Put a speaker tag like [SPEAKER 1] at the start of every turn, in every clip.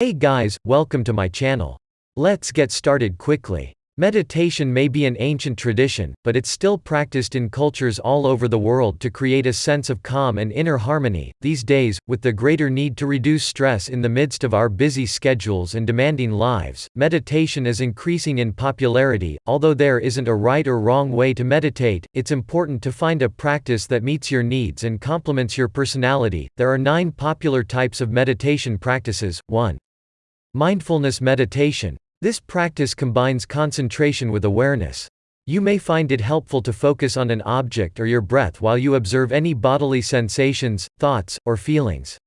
[SPEAKER 1] Hey guys, welcome to my channel. Let's get started quickly. Meditation may be an ancient tradition, but it's still practiced in cultures all over the world to create a sense of calm and inner harmony. These days, with the greater need to reduce stress in the midst of our busy schedules and demanding lives, meditation is increasing in popularity. Although there isn't a right or wrong way to meditate, it's important to find a practice that meets your needs and complements your personality. There are nine popular types of meditation practices. 1. Mindfulness meditation. This practice combines concentration with awareness. You may find it helpful to focus on an object or your breath while you observe any bodily sensations, thoughts, or feelings.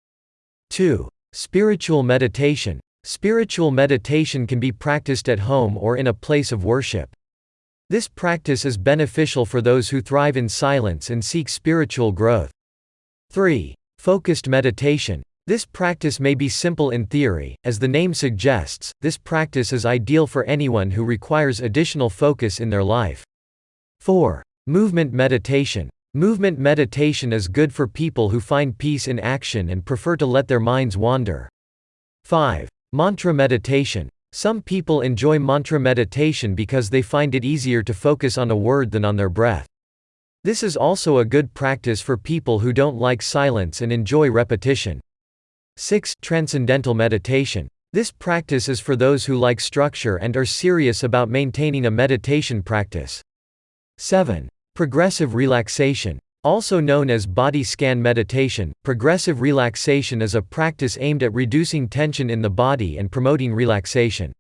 [SPEAKER 1] 2. Spiritual meditation. Spiritual meditation can be practiced at home or in a place of worship. This practice is beneficial for those who thrive in silence and seek spiritual growth. 3. Focused meditation. This practice may be simple in theory, as the name suggests, this practice is ideal for anyone who requires additional focus in their life. 4. Movement meditation. Movement meditation is good for people who find peace in action and prefer to let their minds wander. 5. Mantra meditation. Some people enjoy mantra meditation because they find it easier to focus on a word than on their breath. This is also a good practice for people who don't like silence and enjoy repetition. 6. Transcendental meditation. This practice is for those who like structure and are serious about maintaining a meditation practice. 7. Progressive relaxation. Also known as body scan meditation, progressive relaxation is a practice aimed at reducing tension in the body and promoting relaxation.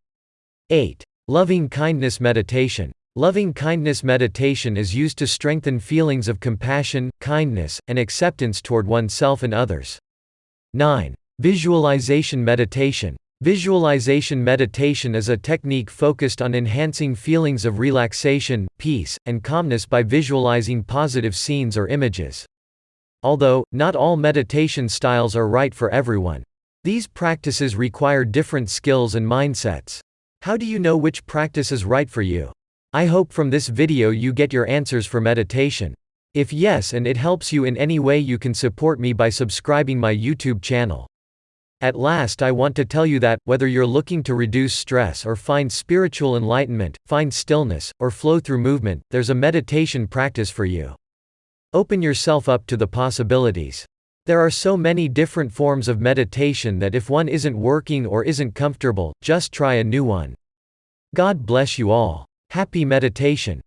[SPEAKER 1] 8. Loving kindness meditation. Loving kindness meditation is used to strengthen feelings of compassion, kindness, and acceptance toward oneself and others. 9. Visualization meditation. Visualization meditation is a technique focused on enhancing feelings of relaxation, peace, and calmness by visualizing positive scenes or images. Although, not all meditation styles are right for everyone. These practices require different skills and mindsets. How do you know which practice is right for you? I hope from this video you get your answers for meditation. If yes and it helps you in any way you can support me by subscribing my YouTube channel. At last I want to tell you that, whether you're looking to reduce stress or find spiritual enlightenment, find stillness, or flow through movement, there's a meditation practice for you. Open yourself up to the possibilities. There are so many different forms of meditation that if one isn't working or isn't comfortable, just try a new one. God bless you all. Happy meditation.